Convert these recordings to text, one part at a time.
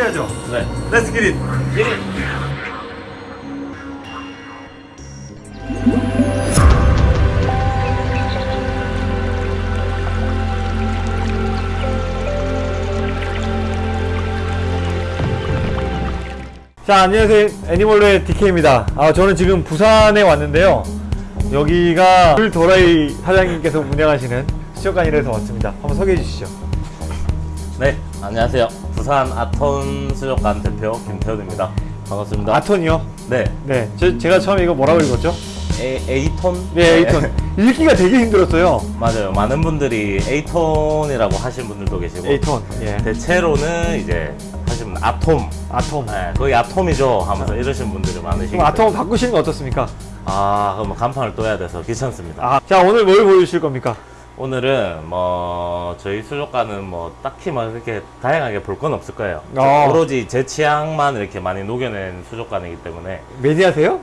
시작하셔야죠. 네. Let's get it. 자, 안녕하세요. 애니멀로의 DK입니다. 아, 저는 지금 부산에 왔는데요. 여기가 물도라이 사장님께서 운영하시는 수족관이라서 왔습니다. 한번 소개해 주시죠. 네, 안녕하세요. 부산 아톤 수족관 대표 김태훈입니다. 반갑습니다. 아톤이요? 네, 네. 저, 제가 처음에 이거 뭐라고 읽었죠? A, A톤? 네, 에이톤. 읽기가 되게 힘들었어요. 맞아요. 많은 분들이 A톤이라고 하시는 분들도 계시고 에이톤. 예. 대체로는 이제 하시면 아톰. 아톰. 네, 거의 아톰이죠 하면서 이러시는 분들이 많으시기 그럼 아톰 바꾸시는 거 어떻습니까? 아, 그럼 간판을 또 해야 돼서 귀찮습니다. 아, 자, 오늘 뭘 보여주실 겁니까? 오늘은 뭐 저희 수족관은 뭐 딱히 뭐 이렇게 다양하게 볼 건 없을 거예요. 어. 오로지 제 취향만 이렇게 많이 녹여낸 수족관이기 때문에 매니아세요?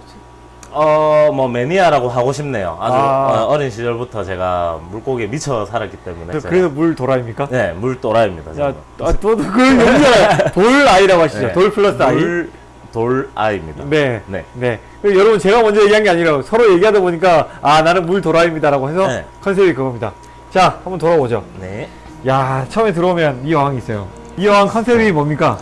어뭐 매니아라고 하고 싶네요. 아주 아. 어, 린 시절부터 제가 물고기에 미쳐 살았기 때문에 그, 그래서 물 도라입니까? 네 물 도라입니다. 야, 저는. 아, 또, 또, 그, 여기가 돌 아이라고 하시죠? 네. 돌 플러스 아이? 돌, 돌 아이입니다. 네. 네. 네. 그리고 여러분, 제가 먼저 얘기한 게 아니라 서로 얘기하다 보니까, 아, 나는 물 도라입니다라고 해서 네. concept이 그겁니다. 자, 한번 돌아보죠. 네. 야, 처음에 들어오면 이 어항이 있어요. 이 어항 concept이 뭡니까?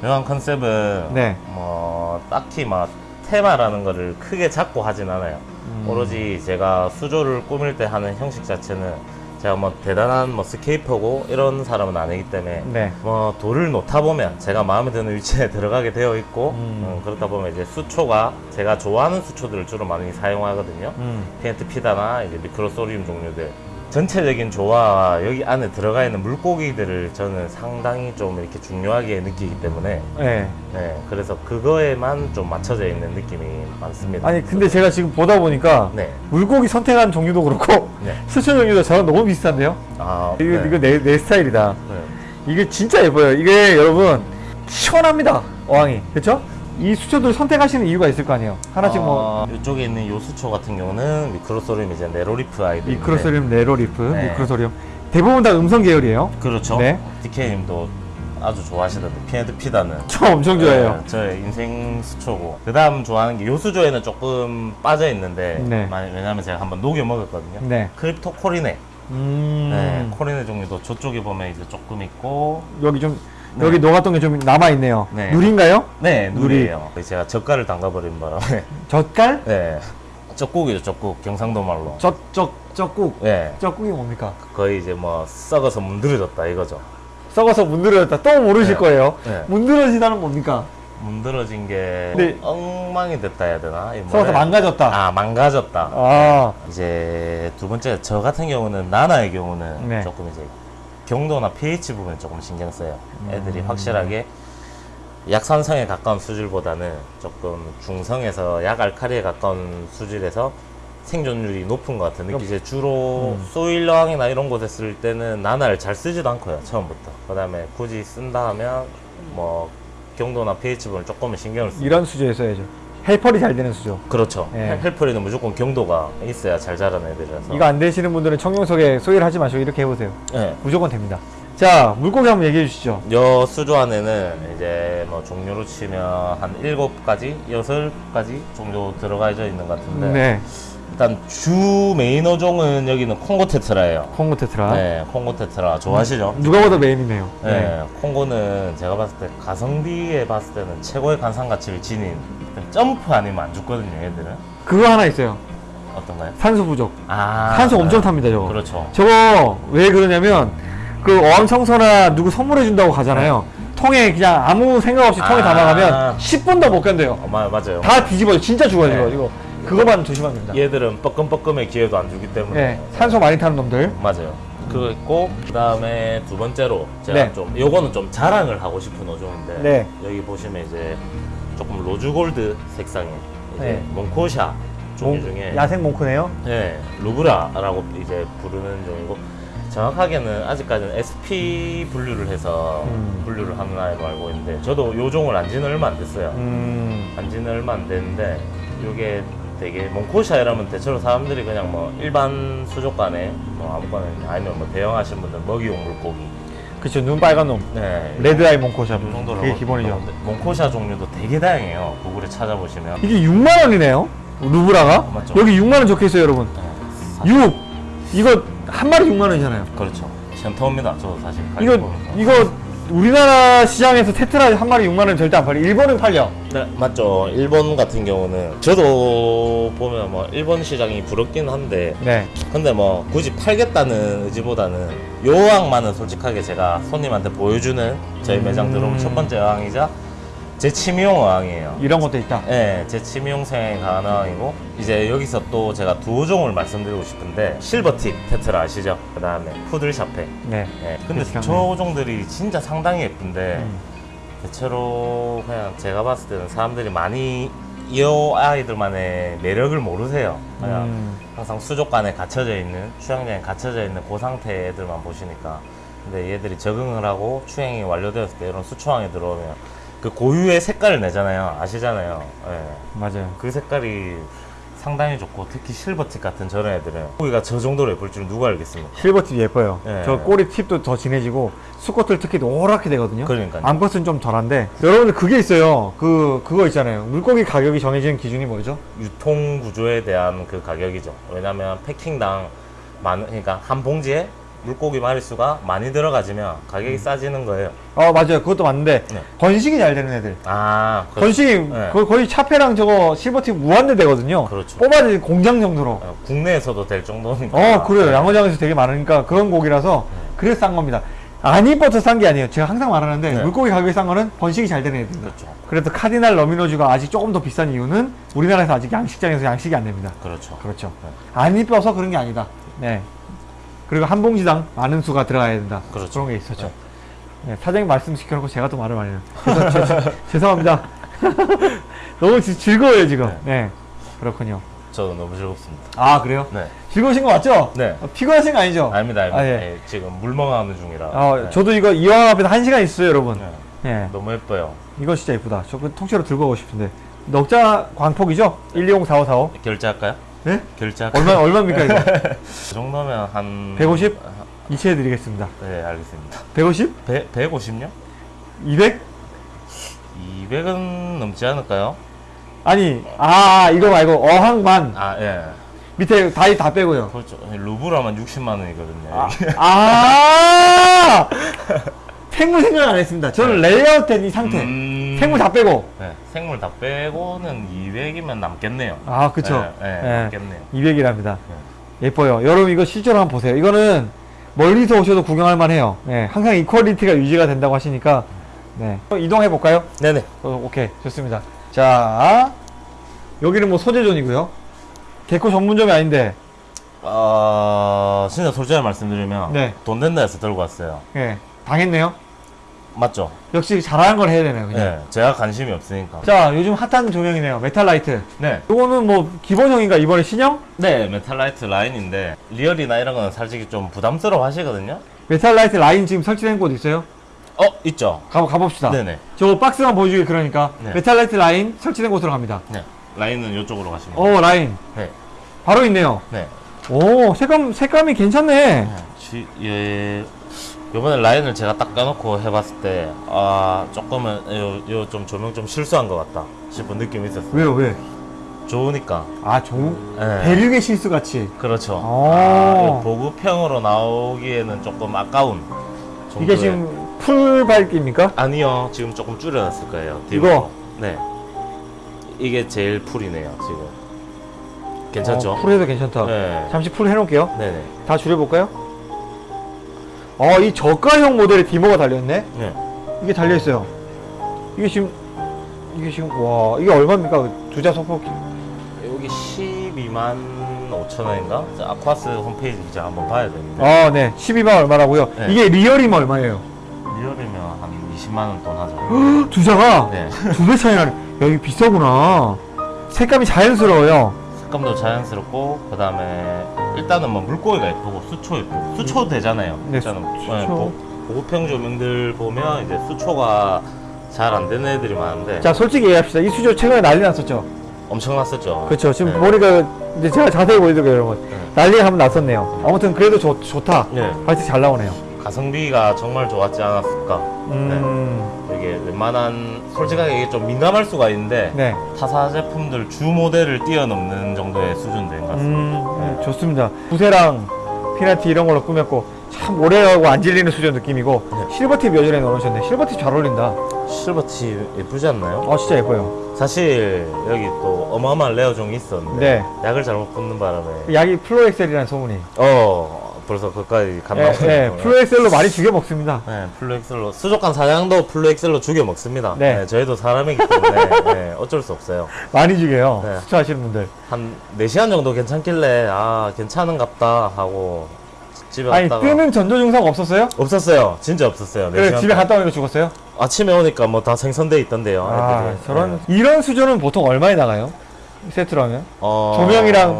명한 컨셉은 네. 뭐 딱히 막 테마라는 거를 크게 잡고 하진 않아요. 음. 오로지 제가 수조를 꾸밀 때 하는 형식 자체는 제가 뭐 대단한 뭐 scaper고 이런 사람은 아니기 때문에 네. 뭐 돌을 놓다 보면 제가 마음에 드는 위치에 들어가게 되어 있고 음. 음, 그렇다 보면 이제 수초가 제가 좋아하는 수초들을 주로 많이 사용하거든요. 음. pinnatifida나 이제 Microsorium 종류들 전체적인 조화와 여기 안에 들어가 있는 물고기들을 저는 상당히 좀 이렇게 중요하게 느끼기 때문에 네. 네 그래서 그거에만 좀 맞춰져 있는 느낌이 많습니다. 아니, 근데 제가 지금 보다 보니까, 네. 물고기 선택한 종류도 그렇고, 네. 수초 종류도 저랑 너무 비슷한데요? 아, 이거, 네. 이거 내, 내 스타일이다. 네. 이게 진짜 예뻐요. 이게 여러분, 시원합니다. 어항이. 그쵸? 이 수초들 선택하시는 이유가 있을 거 아니에요? 하나씩 뭐, 어, 이쪽에 있는 요 수초 같은 경우는 Microsorium 이제 narrow leaf 아이들 Microsorium, narrow leaf, 네. Microsorium. 대부분 다 음성 계열이에요. 그렇죠. 네. DK님도 아주 좋아하시던데 pinnatifida는 저 엄청 좋아해요. 네, 저의 인생 수초고 그 다음 좋아하는 게 요수조에는 조금 빠져 있는데 네. 왜냐면 제가 한번 녹여 먹었거든요 네. Crypto coryne 음. 네, coryne 종류도 저쪽에 보면 이제 조금 있고 여기 좀, 네. 여기 녹았던 게 좀 남아있네요. 네. nurii인가요? 네 nurii. nurii예요 제가 젓갈을 담가버린 바람에 젓갈? 네 쩍국이죠 쩍국 경상도 말로 젓, 젓, 젓국. 네 젓국이 뭡니까? 거의 이제 뭐 썩어서 문드러졌다 이거죠 썩어서 문드러졌다. 또 모르실 네. 거예요. 네. 문드러지다는 뭡니까? 문드러진 게 네. 엉망이 됐다 해야 되나 이 썩어서? 망가졌다. 아 망가졌다 아. 이제 두 번째 저 같은 경우는 나나의 경우는 네. 조금 이제 경도나 pH 부분에 조금 신경 써요. 애들이 음. 확실하게 약산성에 가까운 수질보다는 조금 중성에서 약알칼리에 가까운 수질에서 생존율이 높은 것 같은 느낌. 이제 주로 음. 소일러항이나 이런 곳에 쓸 때는 나나를 잘 쓰지도 않고요 처음부터. 그 다음에 굳이 쓴다 하면 뭐 경도나 pH 부분을 조금은 신경을 쓰. 이런 수조에 써야죠. 헬펄이 잘 되는 수조. 그렇죠. 네. 헬프리는 무조건 경도가 있어야 잘 자라는 애들이라서. 이거 안 되시는 분들은 청룡석에 소개를 하지 마시고 이렇게 해보세요. 네. 무조건 됩니다. 자, 물고기 한번 얘기해 주시죠. 여 수조 안에는 이제 뭐 종류로 치면 한 일곱 가지, 여덟 가지 정도 들어가져 있는 것 같은데 네. 일단 주 메인 어종은 여기는 콩고 tetra예요. 콩고 tetra. 네, 콩고 tetra 좋아하시죠? 누가 봐도 main이네요. 네. 콩고는 제가 봤을 때 가성비에 봤을 때는 최고의 관상 가치를 지닌 점프 아니면 안 죽거든요, 얘들은. 그거 하나 있어요. 어떤가요? 산소 부족. 아, 산소 네. 엄청 탑니다, 저거. 그렇죠. 저거 왜 그러냐면 그 어항 청소나 누구 선물해 준다고 가잖아요. 통에 그냥 아무 생각 없이 통에 아. 담아가면 10분도 못 견뎌요. 어, 마- 맞아요. 다 뒤집어요. 진짜 죽어요, 네. 이거. 그거만 조심하면 됩니다. 얘들은 뻐끔뻐끔의 기회도 안 주기 때문에 네. 산소 많이 타는 놈들. 맞아요. 그거 있고 그 다음에 두 번째로 제가 네. 좀 요거는 좀 자랑을 하고 싶은 어종인데 네. 여기 보시면 이제 조금 rose gold 색상의 이제 네. 몽크호샤 종류 몽- 중에 야생 몽크네요. 네, 루브라라고 이제 부르는 종이고 정확하게는 아직까지는 SP 분류를 해서 음. 분류를 하는 아이로 알고 있는데 저도 요 종을 안 지는 얼마 안 됐어요. 음. 안 지는 얼마 안 됐는데 요게 되게 몽코시아 이러면 대체로 사람들이 그냥 뭐 일반 수족관에 뭐 아무거나 아니면 뭐 대형하신 분들 먹이용 물고기 그쵸 눈 빨간 놈. 네. 레드아이 몽코샵 이 정도로 그게 기본이죠. 몽코시아 종류도 되게 다양해요. 구글에 찾아보시면. 이게 6만 원이네요? 루브라가? 맞죠. 여기 6만 원 적혀 있어요 여러분. 네, 6 이거 한 마리 6만 원이잖아요. 그렇죠. 센터입니다. 저도 사실 이거. 이거 우리나라 시장에서 tetra 한 마리 6만 원 절대 안 팔려 일본은 팔려 네, 맞죠. 일본 같은 경우는 저도 보면 뭐 일본 시장이 부럽긴 한데 네 근데 뭐 굳이 팔겠다는 의지보다는 요 어항만은 솔직하게 제가 손님한테 보여주는 저희 매장 음. 첫 번째 어항이자 제 취미용 어항이에요. 이런 것도 있다 네, 제 취미용 생에 강한 어항이고 이제 여기서 또 제가 두 종을 말씀드리고 싶은데 실버팁 테트라 아시죠? 그 다음에 푸들 샤페. 네 네, 근데 저 종들이 진짜 상당히 예쁜데 음. 대체로 그냥 제가 봤을 때는 사람들이 많이 이 아이들만의 매력을 모르세요. 그냥 음. 항상 수족관에 갇혀져 있는 수영장에 갇혀져 있는 그 상태 애들만 보시니까 근데 얘들이 적응을 하고 추행이 완료되었을 때 이런 수초항에 들어오면 그 고유의 색깔을 내잖아요. 아시잖아요. 예. 맞아요 그 색깔이 상당히 좋고 특히 실버팁 같은 저런 애들은 고기가 저 정도로 예쁠 줄 누가 알겠습니까? 실버팁 예뻐요 네. 저 꼬리 팁도 더 진해지고 수컷들 특히 노랗게 되거든요 그러니까요. 암컷은 좀 덜한데 여러분들 그게 있어요 그 그거 있잖아요 물고기 가격이 정해지는 기준이 뭐죠? 유통 구조에 대한 그 가격이죠. 왜냐면 패킹당 많은 그러니까 한 봉지에 물고기 마리수가 많이 들어가지면 가격이 싸지는 거예요. 어 맞아요 그것도 맞는데 네. 번식이 잘 되는 애들 아, 그, 번식이 네. 거의, 차페랑 저거 실버팁 무한대 되거든요 그렇죠. 뽑아야 공장 정도로 어, 국내에서도 될 정도니까. 어 그래요 네. 양어장에서 되게 많으니까 그런 고기라서 그래서 싼 겁니다 안 이뻐서 싼 게 아니에요 제가 항상 말하는데 네. 물고기 가격이 싼 거는 번식이 잘 되는 애들입니다 그렇죠. 그래서 카디날 러미노즈가 아직 조금 더 비싼 이유는 우리나라에서 아직 양식장에서 양식이 안 됩니다 그렇죠. 그렇죠 네. 안 이뻐서 그런 게 아니다 네 그리고 한 봉지당 많은 수가 들어가야 된다 그렇죠. 런게 있었죠 네, 사장님 말씀 시켜놓고 제가 또 말을 많이 해요 죄- 죄송합니다 너무 지- 즐거워요 지금 네. 그렇군요 저도 너무 즐겁습니다. 아 그래요? 네. 즐거우신 거 맞죠? 네. 어, 피곤하신 거 아니죠? 아닙니다, 아닙니다. 아, 예. 예, 지금 물멍하는 중이라. 어, 네. 저도 이거 이왕 앞에서 한 시간 있어요 여러분 네. 네. 너무 예뻐요. 이거 진짜 예쁘다 저그 통째로 들고 가고 싶은데 넉자 광폭이죠? 1204545 결제할까요? 네? 결제할까요? 얼마, 얼마입니까 이거? 그 정도면 한 150? 이체해 드리겠습니다 네, 알겠습니다. 150? 배, 150요? 200? 200은 넘지 않을까요? 아니 아 이거 말고 어항만 아, 예. 밑에 다이 다 빼고요 그렇죠. 루브라만 60만 원이거든요. 아. 아 생물 생각 안 했습니다 저는 레이아웃 된 이 상태 음. 생물 다 빼고. 네, 생물 다 빼고는 200이면 남겠네요. 아 그쵸. 네, 네, 네. 남겠네요. 200이랍니다. 예뻐요. 여러분 이거 실제로 한번 보세요. 이거는 멀리서 오셔도 구경할 만해요. 네, 항상 이퀄리티가 유지가 된다고 하시니까. 네. 이동해 볼까요? 네네. 어, 오케이. 좋습니다. 자 여기는 뭐 소재존이고요. 개코 전문점이 아닌데. 어, 진짜 솔직히 말씀드리면 네. 돈 된다 해서 들고 왔어요. 예 당했네요 맞죠? 역시 잘하는 걸 해야 되네요 그냥 네, 제가 관심이 없으니까. 자 요즘 핫한 조명이네요 메탈라이트 네. 요거는 뭐 기본형인가 이번에 신형? 네, 메탈라이트 라인인데 리얼이나 이런 거는 솔직히 좀 부담스러워 하시거든요. 메탈라이트 라인 지금 설치된 곳 있어요? 어, 있죠. 가, 가봅시다 네네. 저 박스만 보여주기 그러니까 네. 메탈라이트 라인 설치된 곳으로 갑니다 네. 라인은 이쪽으로 가시면. 오 라인 네. 바로 있네요 네. 오 색감 색감이 괜찮네 지, 예, 요번에 라인을 제가 딱 까놓고 해봤을 때, 아, 조금은, 요, 요좀 조명 좀 실수한 것 같다 싶은 느낌이 있었어요. 왜요 왜? 좋으니까. 아 좋은 네. 대륙의 실수 같이 그렇죠. 오. 아, 요 보급형으로 나오기에는 조금 아까운. 이게 정도의- 지금 풀 밝기입니까? 아니요, 지금 조금 줄여놨을 거예요. 이거? 네. 이게 제일 full이네요, 지금. 괜찮죠? 어, full해도 괜찮다 네. 잠시 full 해놓을게요 네네. 다 줄여볼까요? 어 이 저가형 모델에 dimmer가 달려있네 네. 이게 달려있어요 이게 지금 이게 지금 와 이게 얼마입니까 두자 소폭 여기 12만 5천 원인가? 자, 아쿠아스 홈페이지 이제 한번 봐야 되는데. 아 네 12만 얼마라고요 네. 이게 리얼이면 얼마예요? 리얼이면 한 20만 원 돈 하죠. 두자가 네. 두 배 차이 나네 여기 비싸구나 색감이 자연스러워요 색감도 자연스럽고 그 다음에 일단은 뭐 물고기가 예쁘고 수초 예쁘고 수초 되잖아요. 네, 일단은 수- 네, 수초. 보- 보급형 조명들 보면 이제 수초가 잘 안 되는 애들이 많은데 자 솔직히 얘기합시다 이 수조 최근에 난리 났었죠 엄청 났었죠. 그렇죠. 지금 네. 보니까 이제 제가 자세히 보여드릴게요, 여러분. 난리가 한번 났었네요. 아무튼 그래도 좋, 좋다. 네. 화이트 잘 나오네요. 가성비가 정말 좋았지 않았을까. 음, 이게 웬만한 솔직하게 이게 좀 민감할 수가 있는데 네. 타사 제품들 주 모델을 뛰어넘는 정도의 수준 된 것 같습니다. 음, 네, 좋습니다. 부세랑 피나티 이런 걸로 꾸몄고 참 오래가고 안 질리는 수준 느낌이고 네. 실버팁 여전히 넣으셨네. 실버팁 잘 어울린다. 실버티 예쁘지 않나요? 아 진짜 예뻐요. 사실 여기 또 어마어마한 레어종이 있었는데 네. 약을 잘못 붓는 바람에 약이 플로엑셀이라는 소문이. 어 벌써 그까지 예, 감당하고 예, 플로엑셀로 많이 죽여 먹습니다. 네, 플로엑셀로 수족관 사장도 플로엑셀로 죽여 먹습니다. 네. 네. 저희도 사람이기 때문에 네, 어쩔 수 없어요. 많이 죽여요. 네. 수초하시는 분들. 한 4시간 정도 괜찮길래 아 괜찮은갑다 하고 집에 아니 갔다가 뜨는 전조 증상 없었어요? 없었어요. 진짜 없었어요. 그래 4시간 집에 동안. 갔다 오니까 죽었어요? 아침에 오니까 뭐 다 생선돼 있던데요. 아 애들이. 저런 네. 이런 수준은 보통 얼마에 나가요? 세트로 하면? 어... 조명이랑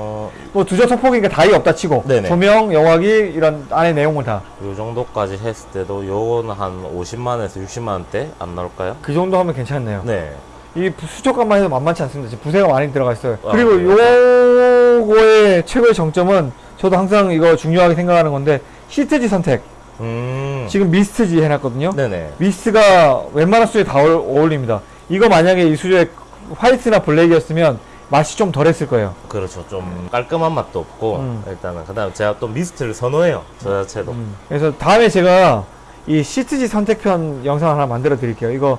어, 뭐 두저 소폭이니까 다이 없다 치고 네네. 조명, 영화기 이런 안에 내용을 다그요 정도까지 했을 때도 요거는 한 50만에서 60만 원대 안 나올까요? 그 정도 하면 괜찮네요. 네. 이 부- 수족관만 해도 만만치 않습니다. 지금 부세가 많이 들어가 있어요. 아, 그리고 요거의 최고의 정점은 저도 항상 이거 중요하게 생각하는 건데 시트지 선택. 음. 지금 미스트지 해놨거든요. 네네. 미스트가 웬만한 수조에 다 어울- 어울립니다. 이거 만약에 이 수조에 화이트나 블랙이었으면 맛이 좀 덜했을 거예요. 그렇죠. 좀 깔끔한 맛도 없고 음. 일단은 그다음 제가 또 미스트를 선호해요. 저 자체도. 음. 그래서 다음에 제가 이 시트지 선택편 영상 하나 만들어 드릴게요. 이거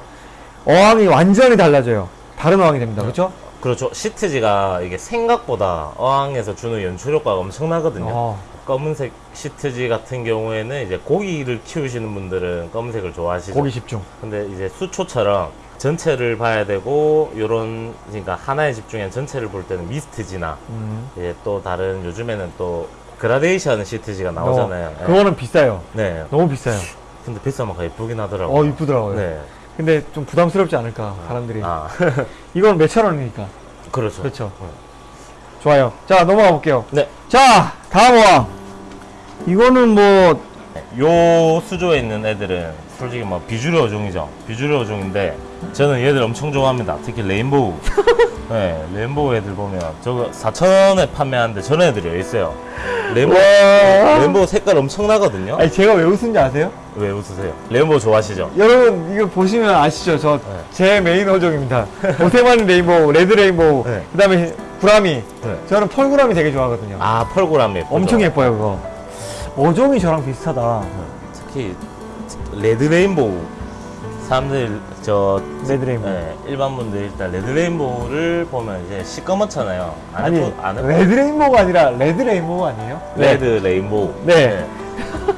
어항이 완전히 달라져요. 다른 어항이 됩니다. 그렇죠? 그렇죠. 시트지가 이게 생각보다 어항에서 주는 연출 효과가 엄청나거든요. 어, 검은색 시트지 같은 경우에는 이제 고기를 키우시는 분들은 검은색을 좋아하시죠. 고기 집중. 근데 이제 수초처럼 전체를 봐야 되고 요런 그러니까 하나에 집중한 전체를 볼 때는 미스트지나 음. 이제 또 다른 요즘에는 또 그라데이션 시트지가 나오잖아요. 어, 예. 그거는 비싸요. 네. 너무 비싸요. 근데 비싸면 예쁘긴 하더라고요. 어, 이쁘더라고요. 네. 근데 좀 부담스럽지 않을까, 사람들이. 아, 이건 몇천 원이니까. 그렇죠. 그렇죠. 네. 좋아요. 자, 넘어가 볼게요. 네. 자, 다음 어항. 이거는 뭐, 요 수조에 있는 애들은 솔직히 뭐 비주류 어종이죠. 비주류 어종인데 저는 얘들 엄청 좋아합니다. 특히 rainbow. 네, rainbow 애들 보면 저거 4,000원에 판매하는데 저런 애들이 왜 있어요. rainbow, 와. rainbow 색깔 엄청나거든요. 아니, 제가 왜 웃은지 아세요? 왜 웃으세요? rainbow 좋아하시죠? 여러분, 이거 보시면 아시죠? 저, 네. 제 메인 어종입니다. 오테만 rainbow, red rainbow, 네. 그 다음에 gourami. 네. 저는 pearl gourami 되게 좋아하거든요. 아, pearl gourami 예쁘죠? 엄청 예뻐요, 그거. 어종이 저랑 비슷하다. 특히 red rainbow 사람들 저 red rainbow. 네, 일반 분들 일단 red rainbow를 보면 이제 시꺼멓잖아요. 안 아니, 예쁘- 안 예쁘- red rainbow가 아니라 red rainbow 아니에요? red rainbow. 네.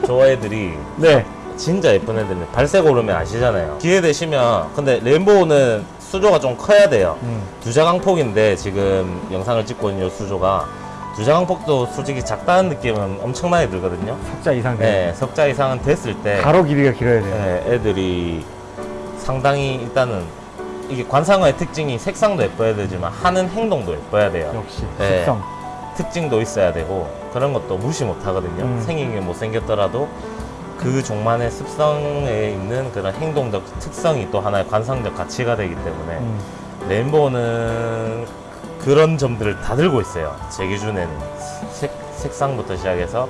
저 애들이 네. 진짜 예쁜 애들인데 발색 오르면 아시잖아요. 기회 되시면 근데 rainbow는 수조가 좀 커야 돼요. 음. 두자강폭인데 지금 영상을 찍고 있는 이 수조가 두자강폭도 솔직히 작다는 느낌은 엄청나게 들거든요. 석자 이상 돼. 네, 석자 이상은 됐을 때 가로 길이가 길어야 돼요. 네, 애들이 상당히 일단은 이게 관상어의 특징이 색상도 예뻐야 되지만 하는 행동도 예뻐야 돼요. 역시 네. 식성. 특징도 있어야 되고 그런 것도 무시 못 하거든요. 음. 생긴 게 못생겼더라도 그 종만의 습성에 있는 그런 행동적 특성이 또 하나의 관상적 가치가 되기 때문에 음. 레인보우는 그런 점들을 다 들고 있어요. 제 기준에는 색, 색상부터 시작해서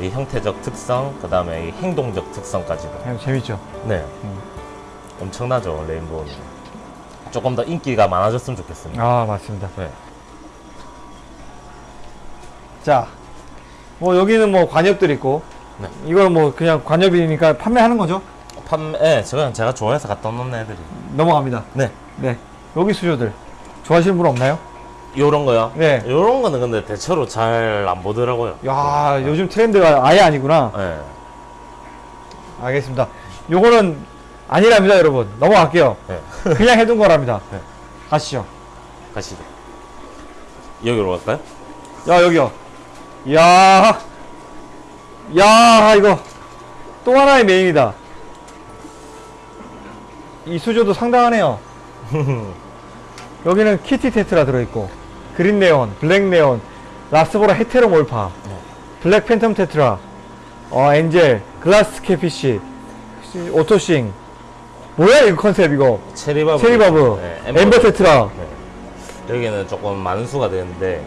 이 형태적 특성, 그 다음에 이 행동적 특성까지도. 재밌죠. 네. 음. 엄청나죠, 레인보우는. 조금 더 인기가 많아졌으면 좋겠습니다. 아 맞습니다. 네. 자, 뭐 여기는 뭐 관엽들 있고, 네. 이거는 뭐 그냥 관엽이니까 판매하는 거죠. 판매, 네, 제가, 제가 좋아해서 갖다 놓는 애들이. 넘어갑니다. 네. 네, 여기 수조들 좋아하시는 분 없나요? 요런 거요? 네. 요런 거는 근데 대체로 잘 안 보더라고요. 야, 요즘 트렌드가 아예 아니구나. 네. 알겠습니다. 요거는 아니랍니다, 여러분. 넘어갈게요. 네. 그냥 해둔 거랍니다. 네. 가시죠. 가시죠. 여기로 갈까요? 야, 여기요. 야, 야, 이거 또 하나의 main이다. 이 수조도 상당하네요. 여기는 kitty tetra 들어있고, green neon, black neon, rasbora heteromorpha, 네. black phantom tetra, 어, angel, glass catfish, 오토싱. 뭐야, 이거 컨셉, 이거. cherry barb. cherry barb, 네, ember tetra. 네. 여기는 조금 많은 수가 되는데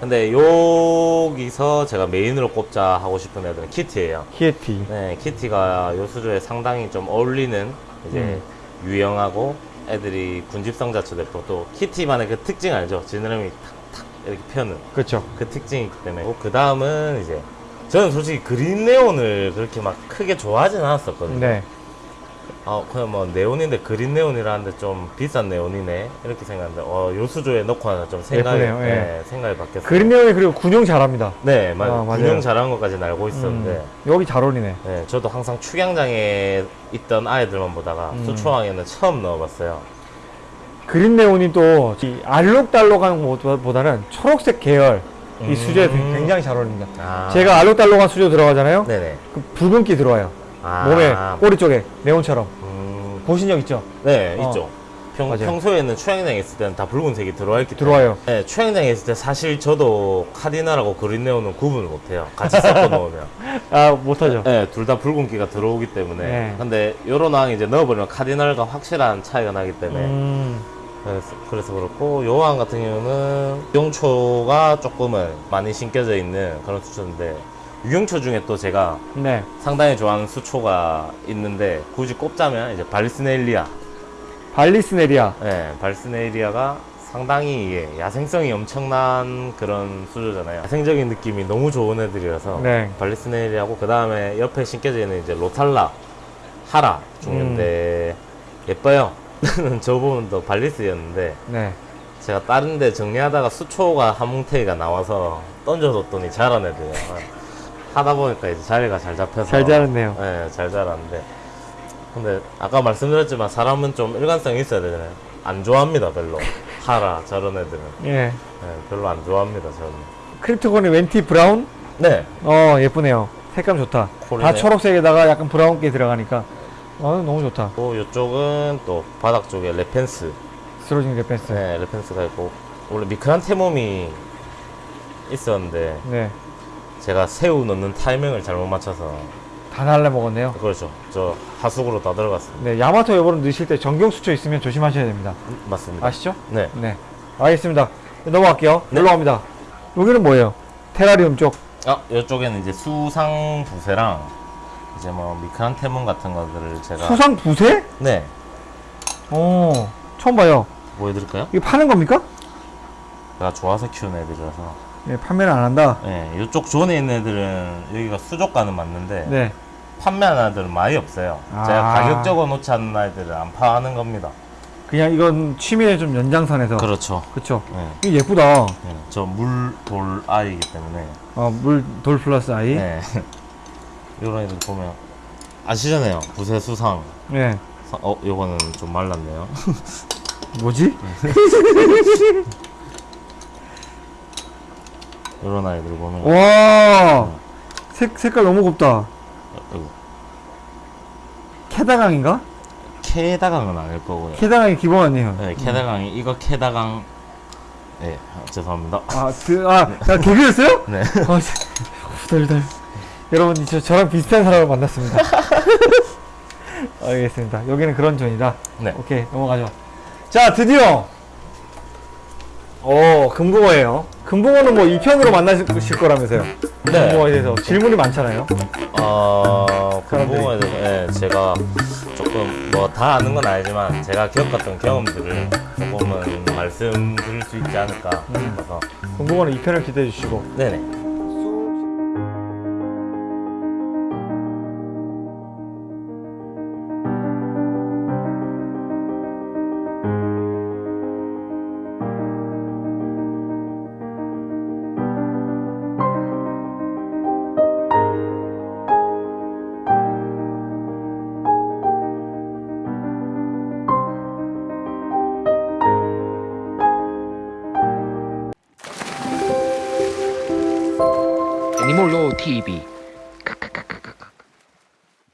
근데 여기서 제가 main으로 꼽자 하고 싶은 애들은 kitty예요. kitty. 네, kitty가 요 수조에 상당히 좀 어울리는 이제 음. 유영하고 애들이 군집성 자체도 예쁘고 또 kitty만의 그 특징 알죠? 지느러미 탁탁 이렇게 펴는 그렇죠. 그 특징이 있기 때문에 그 다음은 이제 저는 솔직히 green neon을 그렇게 막 크게 좋아하진 않았었거든요. 네. 아 그냥 뭐 neon인데 green neon이라는데 좀 비싼 neon이네 이렇게 생각했는데 어 요 수조에 넣고 하나 좀 생각이 예쁘네요, 예. 네, 생각이 바뀌었어요. green 네온이 그리고 군용 잘합니다. 네 맞아요. 아, 맞아요. 군용 잘하는 것까지는 알고 있었는데 음, 여기 잘 어울리네. 네, 저도 항상 축양장에 있던 아이들만 보다가 음. 수초왕에는 처음 넣어봤어요. 그린 네온이 또이 알록달록한 것보다는 초록색 계열 이 음. 수조에 굉장히 잘 어울립니다. 아. 제가 알록달록한 수조 들어가잖아요. 네네. 그 붉은기 들어와요. 아. 몸에 꼬리 쪽에 네온처럼 음, 보신 적 있죠? 네 어. 있죠. 평, 맞아요. 평소에는 추양장에 있을 때는 다 붉은색이 들어와 있기 때문에 들어와요. 네, 추양장에 있을 때 사실 저도 카디나라고 그린 네온은 구분을 못해요. 같이 섞어 놓으면. 아 못하죠. 네, 둘 다 붉은기가 들어오기 때문에. 네. 근데 요런 왕 이제 넣어버리면 카디널과 확실한 차이가 나기 때문에. 음, 그래서, 그래서 그렇고 요왕 같은 경우는 유경초가 조금은 많이 신겨져 있는 그런 수초인데 유경초 중에 또 제가 네. 상당히 좋아하는 수초가 있는데 굳이 꼽자면 이제 발스넬리아. 발리스네리아. 네, 발스넬리아가 상당히 이게 야생성이 엄청난 그런 수조잖아요. 야생적인 느낌이 너무 좋은 애들이라서 네. 발리스넬리하고 그 다음에 옆에 신겨져 있는 이제 로탈라, 하라 종류인데 음. 예뻐요. 저 부분도 발리스였는데 네. 제가 다른 데 정리하다가 수초가 하몽테이가 나와서 던져뒀더니 자란 애들이에요. 하다 보니까 이제 자리가 잘 잡혀서 잘 자랐네요. 네, 잘 자랐는데 근데 아까 말씀드렸지만 사람은 좀 일관성이 있어야 되잖아요. 안 좋아합니다 별로. 하라 저런 애들은 예. 네, 별로 안 좋아합니다 저는. 크립토건의 웬티 브라운? 네, 어 예쁘네요. 색감 좋다. 다 콜이네요. 초록색에다가 약간 브라운기 들어가니까 어 너무 좋다. 또 이쪽은 또 바닥 쪽에 레펜스, 스로징 레펜스. 네, 레펜스가 있고 원래 미크란테mom이 있었는데 네. 제가 새우 넣는 타이밍을 잘못 맞춰서 다 날라 먹었네요. 그렇죠. 저 하수구로 다 들어갔습니다. 네, 야마토 여보를 넣으실 때 전경 수초 있으면 조심하셔야 됩니다. 음, 맞습니다. 아시죠? 네. 네. 알겠습니다. 넘어갈게요. 네. 올라갑니다. 여기는 뭐예요? 테라리움 쪽. 아, 이쪽에는 이제 수상 부세랑 이제 뭐 미크란테몬 같은 것들을 제가 수상 부세? 네 어, 처음 봐요. 보여드릴까요? 이게 파는 겁니까? 제가 좋아서 키우는 애들이라서 네, 판매를 안 한다. 네, 이쪽 존에 있는 애들은 여기가 수족관은 맞는데 네. 판매하는 애들은 많이 없어요. 아. 제가 가격 적어 놓지 않는 아이들은 안 파는 겁니다. 그냥 이건 취미의 좀 연장선에서. 그렇죠. 그쵸. 네, 이거 예쁘다. 네, 저물 돌 아이기 때문에 어, 물, 돌 플러스 아이. 네. 이런 애들 보면 아시잖아요. 부세 수상. 네. 사- 어, 요거는 좀 말랐네요. 뭐지? 이런 아이들 보면 와. 색, 색깔 너무 곱다. 아이고, 캐다강인가? 케다강은 아닐 거고요. 캐다강이 기본 아니에요. 네, 케다강이 이거 케다강. 네, 아, 죄송합니다. 아, 그, 아, 야, 개그였어요? 네. 아, 씨. 후덜덜. 여러분, 저, 저랑 비슷한 사람을 만났습니다. 알겠습니다. 여기는 그런 존이다. 네. 오케이, 넘어가죠. 자, 드디어! 오, 금붕어예요. 금붕어는 뭐 2편으로 만나실 거라면서요. 네. 금붕어에 대해서 질문이 많잖아요. 어, 사람들이. 궁금해서 네, 제가 조금 뭐 다 아는 건 아니지만 제가 겪었던 경험들을 조금은 말씀드릴 수 있지 않을까 음. 싶어서 금붕어는 2편을 기대해 주시고. 네네.